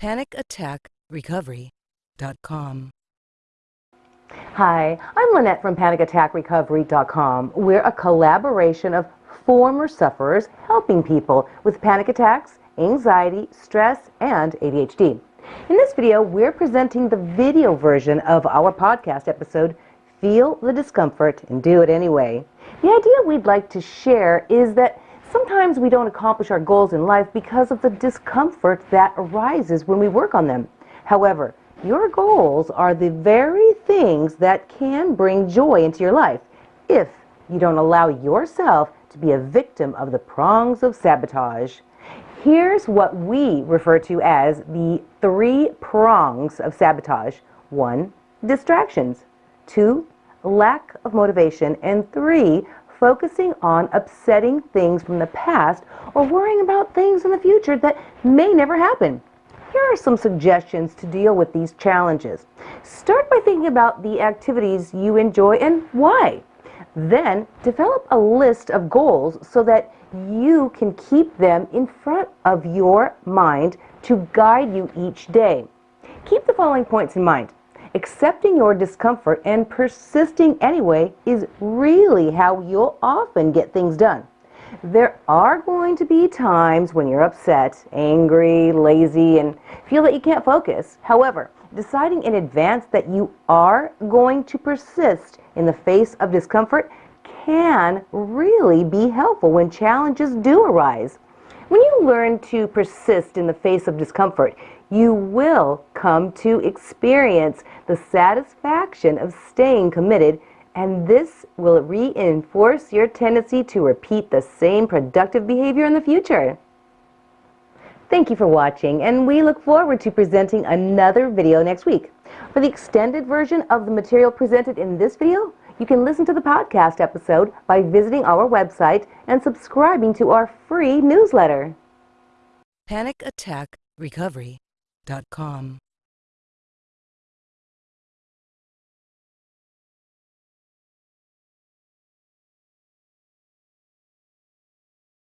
PanicAttackRecovery.com. Hi, I'm Lynette from PanicAttackRecovery.com. We're a collaboration of former sufferers helping people with panic attacks, anxiety, stress, and ADHD. In this video, we're presenting the video version of our podcast episode, Feel the Discomfort and Do It Anyway. The idea we'd like to share is that sometimes we don't accomplish our goals in life because of the discomfort that arises when we work on them. However, your goals are the very things that can bring joy into your life if you don't allow yourself to be a victim of the prongs of sabotage. Here's what we refer to as the three prongs of sabotage. One, distractions. Two, lack of motivation. And three, focusing on upsetting things from the past or worrying about things in the future that may never happen. Here are some suggestions to deal with these challenges. Start by thinking about the activities you enjoy and why. Then develop a list of goals so that you can keep them in front of your mind to guide you each day. Keep the following points in mind. Accepting your discomfort and persisting anyway is really how you'll often get things done. There are going to be times when you're upset, angry, lazy, and feel that you can't focus. However, deciding in advance that you are going to persist in the face of discomfort can really be helpful when challenges do arise. When you learn to persist in the face of discomfort, you will come to experience the satisfaction of staying committed, and this will reinforce your tendency to repeat the same productive behavior in the future. Thank you for watching, and we look forward to presenting another video next week. For the extended version of the material presented in this video, you can listen to the podcast episode by visiting our website and subscribing to our free newsletter. PanicAttackRecovery.com.